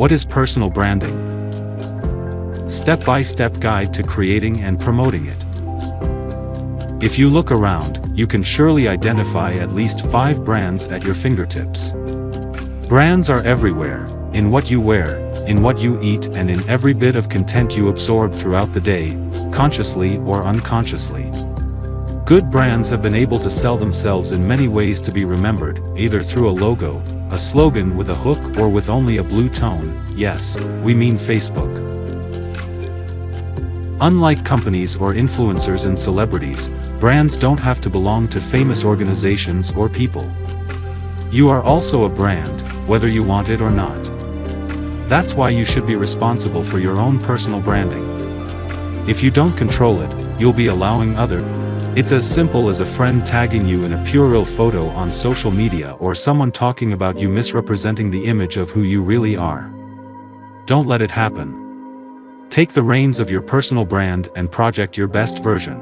What is personal branding? Step-by-step guide to creating and promoting it. If you look around, you can surely identify at least five brands at your fingertips. Brands are everywhere, in what you wear, in what you eat and in every bit of content you absorb throughout the day, consciously or unconsciously. Good brands have been able to sell themselves in many ways to be remembered, either through a logo, a slogan with a hook or with only a blue tone, yes, we mean Facebook. Unlike companies or influencers and celebrities, brands don't have to belong to famous organizations or people. You are also a brand, whether you want it or not. That's why you should be responsible for your own personal branding. If you don't control it, you'll be allowing other. It's as simple as a friend tagging you in a puerile photo on social media or someone talking about you misrepresenting the image of who you really are. Don't let it happen. Take the reins of your personal brand and project your best version.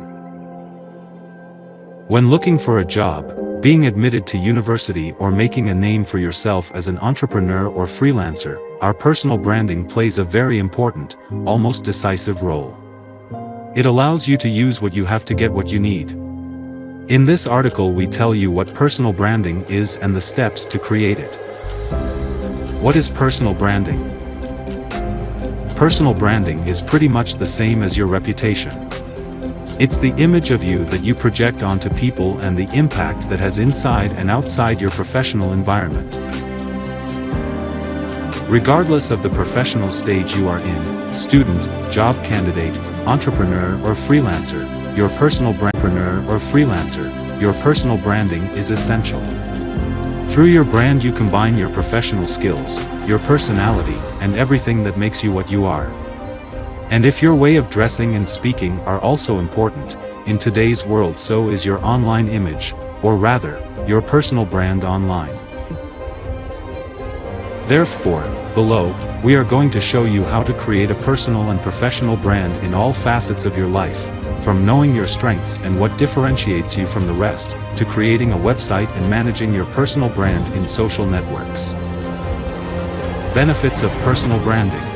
When looking for a job, being admitted to university or making a name for yourself as an entrepreneur or freelancer, our personal branding plays a very important, almost decisive role. It allows you to use what you have to get what you need. In this article we tell you what personal branding is and the steps to create it. What is personal branding? Personal branding is pretty much the same as your reputation. It's the image of you that you project onto people and the impact that has inside and outside your professional environment. Regardless of the professional stage you are in, student, job candidate, entrepreneur or freelancer, your personal brandpreneur or freelancer, your personal branding is essential. Through your brand you combine your professional skills, your personality, and everything that makes you what you are. And if your way of dressing and speaking are also important, in today's world so is your online image, or rather, your personal brand online. Therefore, below, we are going to show you how to create a personal and professional brand in all facets of your life, from knowing your strengths and what differentiates you from the rest, to creating a website and managing your personal brand in social networks. Benefits of personal branding.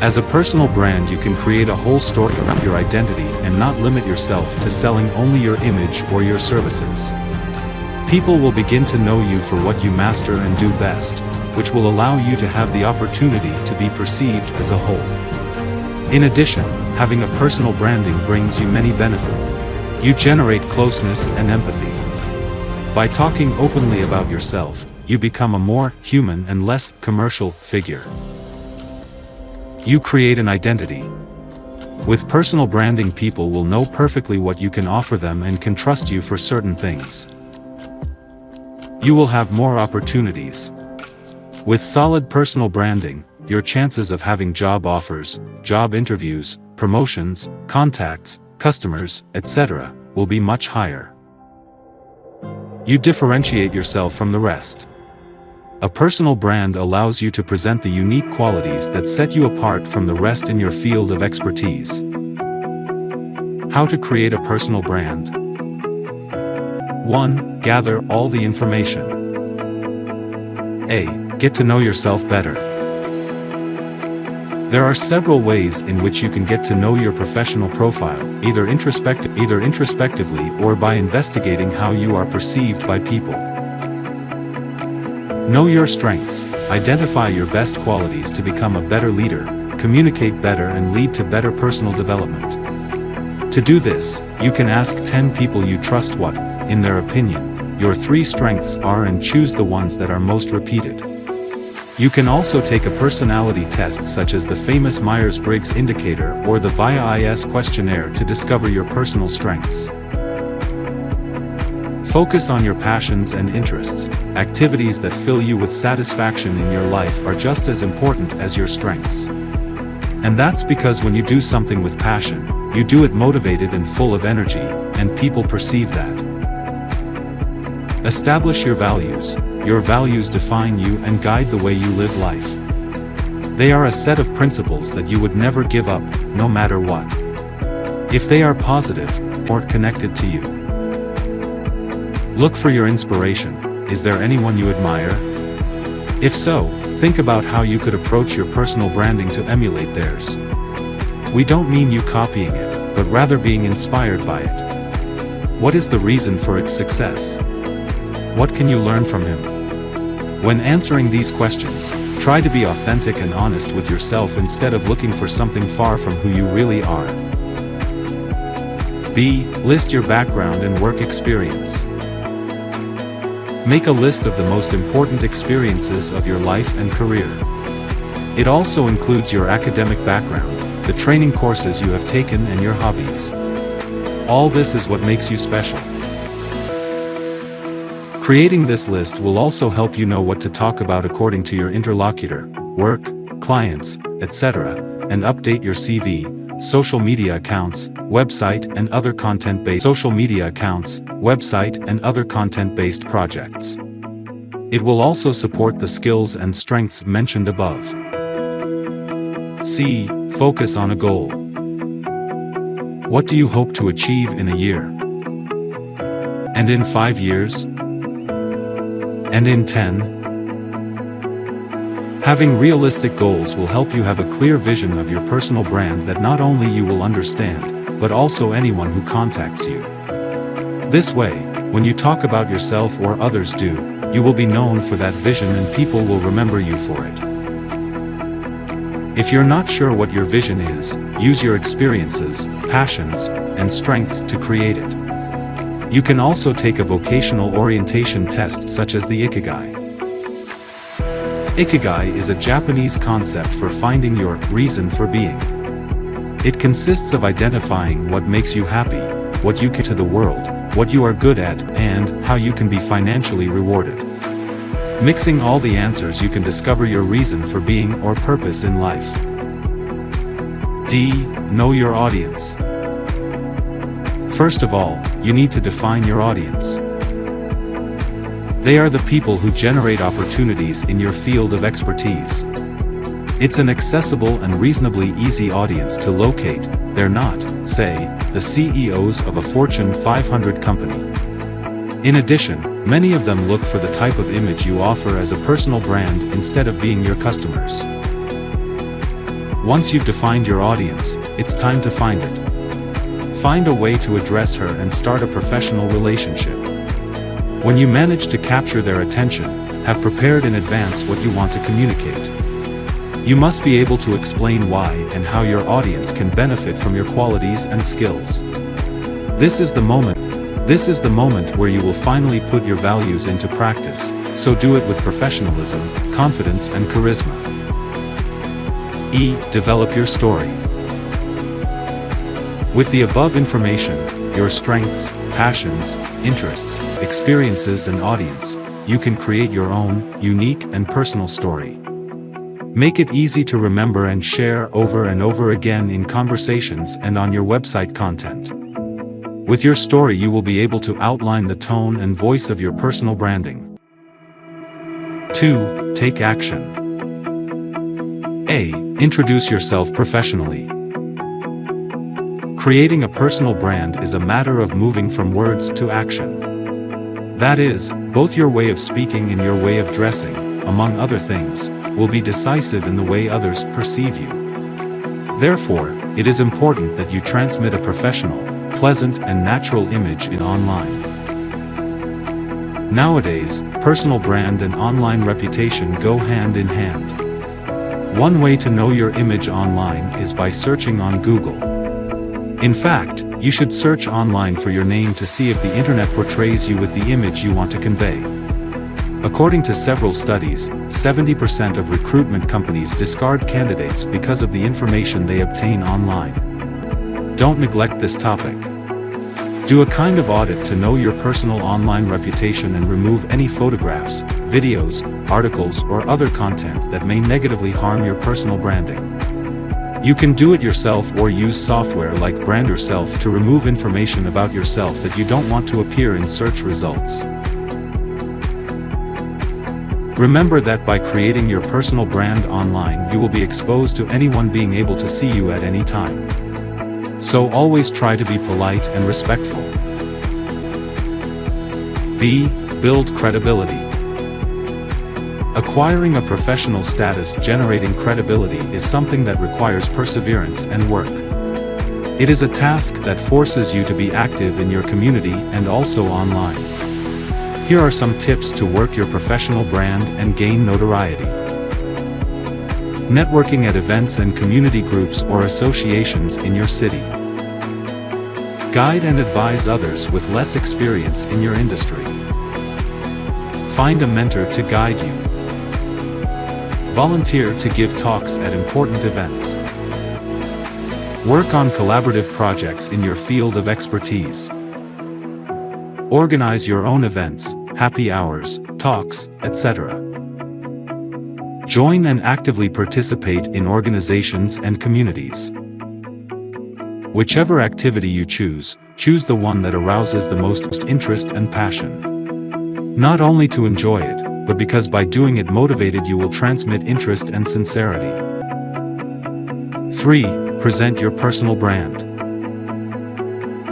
As a personal brand you can create a whole story around your identity and not limit yourself to selling only your image or your services. People will begin to know you for what you master and do best, which will allow you to have the opportunity to be perceived as a whole. In addition, having a personal branding brings you many benefits. You generate closeness and empathy. By talking openly about yourself, you become a more human and less commercial figure. You create an identity. With personal branding people will know perfectly what you can offer them and can trust you for certain things you will have more opportunities. With solid personal branding, your chances of having job offers, job interviews, promotions, contacts, customers, etc., will be much higher. You differentiate yourself from the rest. A personal brand allows you to present the unique qualities that set you apart from the rest in your field of expertise. How to create a personal brand. 1. Gather all the information. A. Get to know yourself better. There are several ways in which you can get to know your professional profile, either, introspective, either introspectively or by investigating how you are perceived by people. Know your strengths, identify your best qualities to become a better leader, communicate better and lead to better personal development. To do this, you can ask 10 people you trust what, in their opinion, your three strengths are and choose the ones that are most repeated. You can also take a personality test such as the famous Myers-Briggs indicator or the VIA-IS questionnaire to discover your personal strengths. Focus on your passions and interests. Activities that fill you with satisfaction in your life are just as important as your strengths. And that's because when you do something with passion, you do it motivated and full of energy, and people perceive that. Establish your values. Your values define you and guide the way you live life. They are a set of principles that you would never give up, no matter what. If they are positive, or connected to you. Look for your inspiration. Is there anyone you admire? If so, think about how you could approach your personal branding to emulate theirs. We don't mean you copying it, but rather being inspired by it. What is the reason for its success? What can you learn from him? When answering these questions, try to be authentic and honest with yourself instead of looking for something far from who you really are. B. List your background and work experience. Make a list of the most important experiences of your life and career. It also includes your academic background, the training courses you have taken and your hobbies. All this is what makes you special. Creating this list will also help you know what to talk about according to your interlocutor, work, clients, etc., and update your CV, social media accounts, website and other content-based social media accounts, website and other content-based projects. It will also support the skills and strengths mentioned above. C. Focus on a goal. What do you hope to achieve in a year? And in five years? And in ten? Having realistic goals will help you have a clear vision of your personal brand that not only you will understand, but also anyone who contacts you. This way, when you talk about yourself or others do, you will be known for that vision and people will remember you for it. If you're not sure what your vision is, use your experiences, passions, and strengths to create it. You can also take a vocational orientation test such as the Ikigai. Ikigai is a Japanese concept for finding your reason for being. It consists of identifying what makes you happy, what you can to the world, what you are good at, and how you can be financially rewarded. Mixing all the answers you can discover your reason for being or purpose in life. D. Know your audience. First of all, you need to define your audience. They are the people who generate opportunities in your field of expertise. It's an accessible and reasonably easy audience to locate, they're not, say, the CEOs of a Fortune 500 company. In addition, many of them look for the type of image you offer as a personal brand instead of being your customers. Once you've defined your audience, it's time to find it. Find a way to address her and start a professional relationship. When you manage to capture their attention, have prepared in advance what you want to communicate. You must be able to explain why and how your audience can benefit from your qualities and skills. This is the moment. This is the moment where you will finally put your values into practice, so do it with professionalism, confidence and charisma. E. Develop your story. With the above information, your strengths, passions, interests, experiences and audience, you can create your own, unique and personal story. Make it easy to remember and share over and over again in conversations and on your website content. With your story you will be able to outline the tone and voice of your personal branding. 2. Take action. A. Introduce yourself professionally. Creating a personal brand is a matter of moving from words to action. That is, both your way of speaking and your way of dressing, among other things, will be decisive in the way others perceive you. Therefore, it is important that you transmit a professional, pleasant and natural image in online. Nowadays, personal brand and online reputation go hand in hand. One way to know your image online is by searching on Google. In fact, you should search online for your name to see if the internet portrays you with the image you want to convey. According to several studies, 70% of recruitment companies discard candidates because of the information they obtain online. Don't neglect this topic. Do a kind of audit to know your personal online reputation and remove any photographs, videos, articles or other content that may negatively harm your personal branding. You can do it yourself or use software like BrandYourself to remove information about yourself that you don't want to appear in search results. Remember that by creating your personal brand online you will be exposed to anyone being able to see you at any time. So always try to be polite and respectful. B. Build credibility. Acquiring a professional status generating credibility is something that requires perseverance and work. It is a task that forces you to be active in your community and also online. Here are some tips to work your professional brand and gain notoriety. Networking at events and community groups or associations in your city. Guide and advise others with less experience in your industry. Find a mentor to guide you. Volunteer to give talks at important events. Work on collaborative projects in your field of expertise. Organize your own events, happy hours, talks, etc. Join and actively participate in organizations and communities. Whichever activity you choose, choose the one that arouses the most interest and passion. Not only to enjoy it, but because by doing it motivated you will transmit interest and sincerity. 3. Present your personal brand.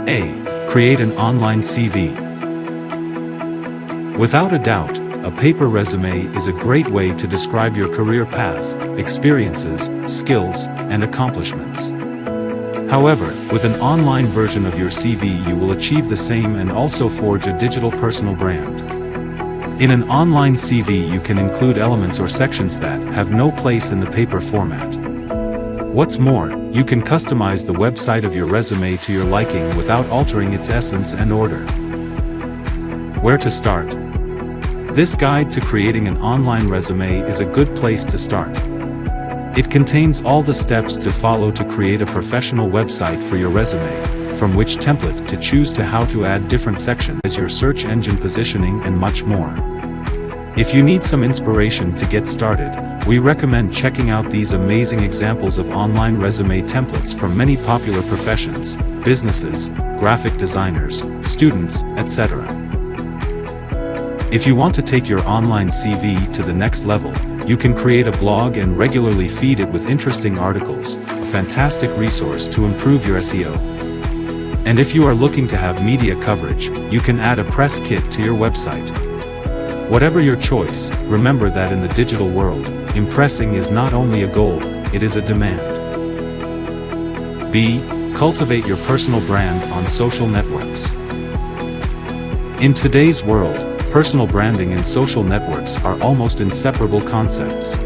A. Create an online CV. Without a doubt, a paper resume is a great way to describe your career path, experiences, skills, and accomplishments. However, with an online version of your CV you will achieve the same and also forge a digital personal brand. In an online CV you can include elements or sections that have no place in the paper format. What's more, you can customize the website of your resume to your liking without altering its essence and order. Where to start? This guide to creating an online resume is a good place to start. It contains all the steps to follow to create a professional website for your resume, from which template to choose to how to add different sections as your search engine positioning and much more. If you need some inspiration to get started, we recommend checking out these amazing examples of online resume templates from many popular professions, businesses, graphic designers, students, etc. If you want to take your online CV to the next level, you can create a blog and regularly feed it with interesting articles, a fantastic resource to improve your SEO. And if you are looking to have media coverage, you can add a press kit to your website. Whatever your choice, remember that in the digital world, impressing is not only a goal, it is a demand. B. Cultivate your personal brand on social networks. In today's world, personal branding and social networks are almost inseparable concepts.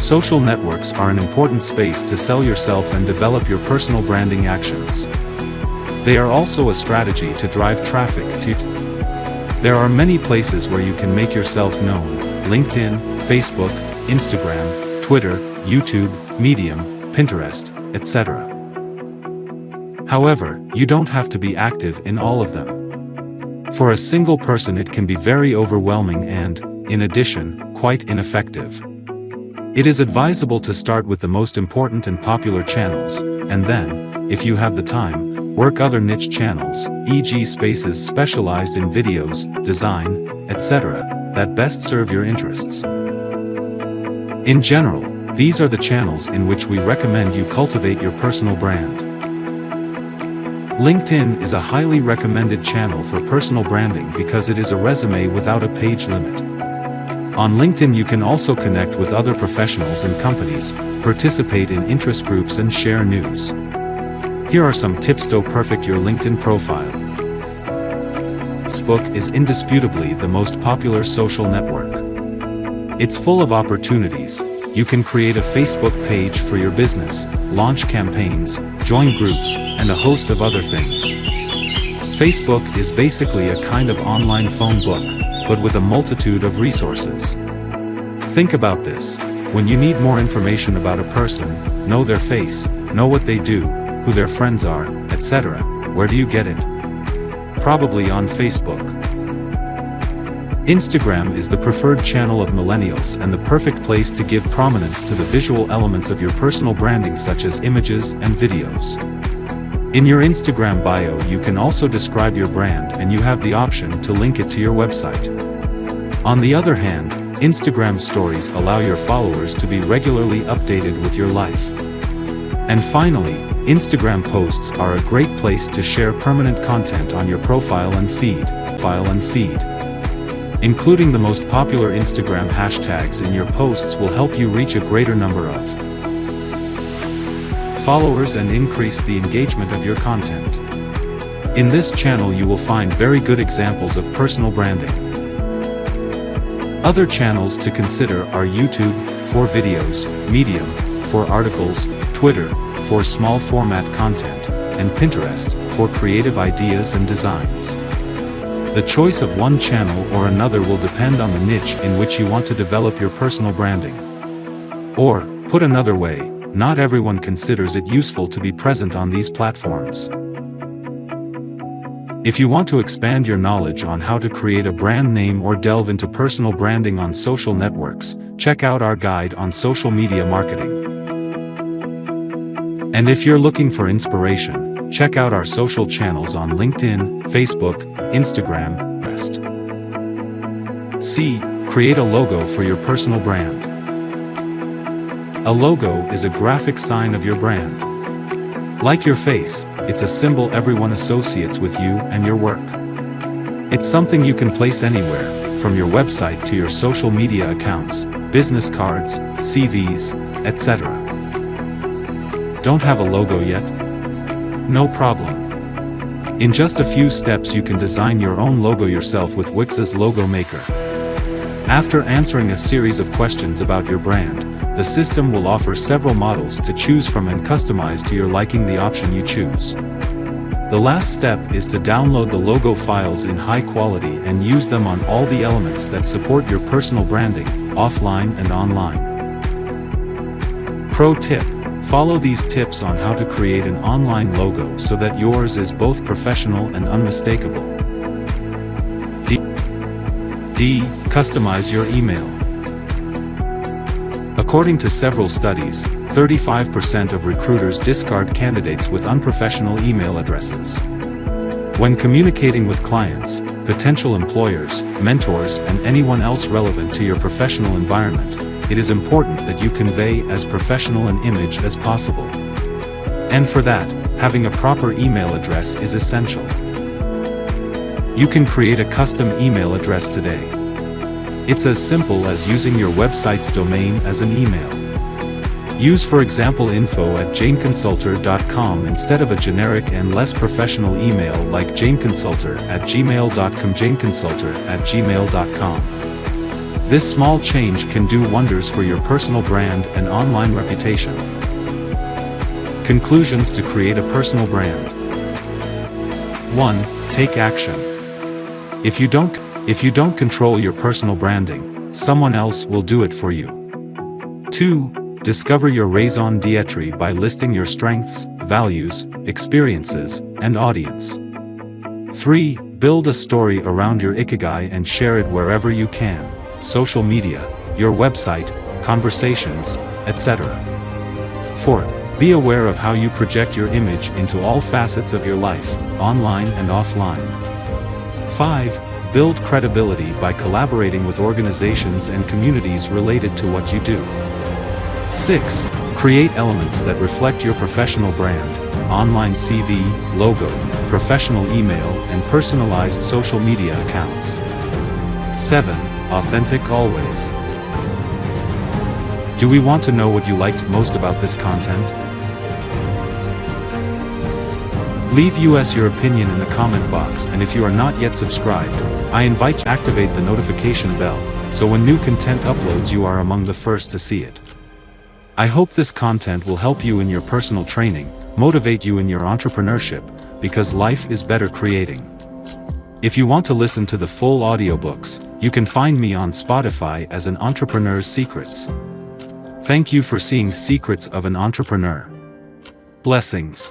Social networks are an important space to sell yourself and develop your personal branding actions. They are also a strategy to drive traffic to There are many places where you can make yourself known, LinkedIn, Facebook, Instagram, Twitter, YouTube, Medium, Pinterest, etc. However, you don't have to be active in all of them. For a single person it can be very overwhelming and, in addition, quite ineffective. It is advisable to start with the most important and popular channels, and then, if you have the time, work other niche channels, e.g. spaces specialized in videos, design, etc., that best serve your interests. In general, these are the channels in which we recommend you cultivate your personal brand. LinkedIn is a highly recommended channel for personal branding because it is a resume without a page limit. On LinkedIn you can also connect with other professionals and companies, participate in interest groups and share news. Here are some tips to perfect your LinkedIn profile. Facebook is indisputably the most popular social network. It's full of opportunities, you can create a Facebook page for your business, launch campaigns, join groups, and a host of other things. Facebook is basically a kind of online phone book, but with a multitude of resources. Think about this. When you need more information about a person, know their face, know what they do, who their friends are, etc., where do you get it? Probably on Facebook. Instagram is the preferred channel of millennials and the perfect place to give prominence to the visual elements of your personal branding such as images and videos. In your Instagram bio you can also describe your brand and you have the option to link it to your website. On the other hand, Instagram stories allow your followers to be regularly updated with your life. And finally, Instagram posts are a great place to share permanent content on your profile and feed, file and feed. Including the most popular Instagram hashtags in your posts will help you reach a greater number of followers and increase the engagement of your content. In this channel you will find very good examples of personal branding. Other channels to consider are YouTube, for videos, Medium, for articles, Twitter, for small format content, and Pinterest, for creative ideas and designs. The choice of one channel or another will depend on the niche in which you want to develop your personal branding. Or, put another way, not everyone considers it useful to be present on these platforms. If you want to expand your knowledge on how to create a brand name or delve into personal branding on social networks, check out our guide on social media marketing. And if you're looking for inspiration, check out our social channels on LinkedIn, Facebook, Instagram, Rest. C. Create a logo for your personal brand. A logo is a graphic sign of your brand. Like your face, it's a symbol everyone associates with you and your work. It's something you can place anywhere, from your website to your social media accounts, business cards, CVs, etc. Don't have a logo yet? No problem. In just a few steps you can design your own logo yourself with Wix's Logo Maker. After answering a series of questions about your brand, the system will offer several models to choose from and customize to your liking the option you choose. The last step is to download the logo files in high quality and use them on all the elements that support your personal branding, offline and online. Pro tip Follow these tips on how to create an online logo so that yours is both professional and unmistakable. D. D. Customize your email. According to several studies, 35% of recruiters discard candidates with unprofessional email addresses. When communicating with clients, potential employers, mentors and anyone else relevant to your professional environment, it is important that you convey as professional an image as possible. And for that, having a proper email address is essential. You can create a custom email address today. It's as simple as using your website's domain as an email. Use for example info at janeconsultor.com instead of a generic and less professional email like janeconsultor at gmail.com janeconsultor at gmail.com. This small change can do wonders for your personal brand and online reputation. Conclusions to create a personal brand. 1. Take action. If you don't if you don't control your personal branding, someone else will do it for you. 2. Discover your raison d'etre by listing your strengths, values, experiences, and audience. 3. Build a story around your ikigai and share it wherever you can social media, your website, conversations, etc. 4. Be aware of how you project your image into all facets of your life, online and offline. 5. Build credibility by collaborating with organizations and communities related to what you do. 6. Create elements that reflect your professional brand, online CV, logo, professional email, and personalized social media accounts. 7 authentic always. Do we want to know what you liked most about this content? Leave us your opinion in the comment box and if you are not yet subscribed, I invite you to activate the notification bell, so when new content uploads you are among the first to see it. I hope this content will help you in your personal training, motivate you in your entrepreneurship, because life is better creating. If you want to listen to the full audiobooks, you can find me on Spotify as an Entrepreneur's Secrets. Thank you for seeing Secrets of an Entrepreneur. Blessings.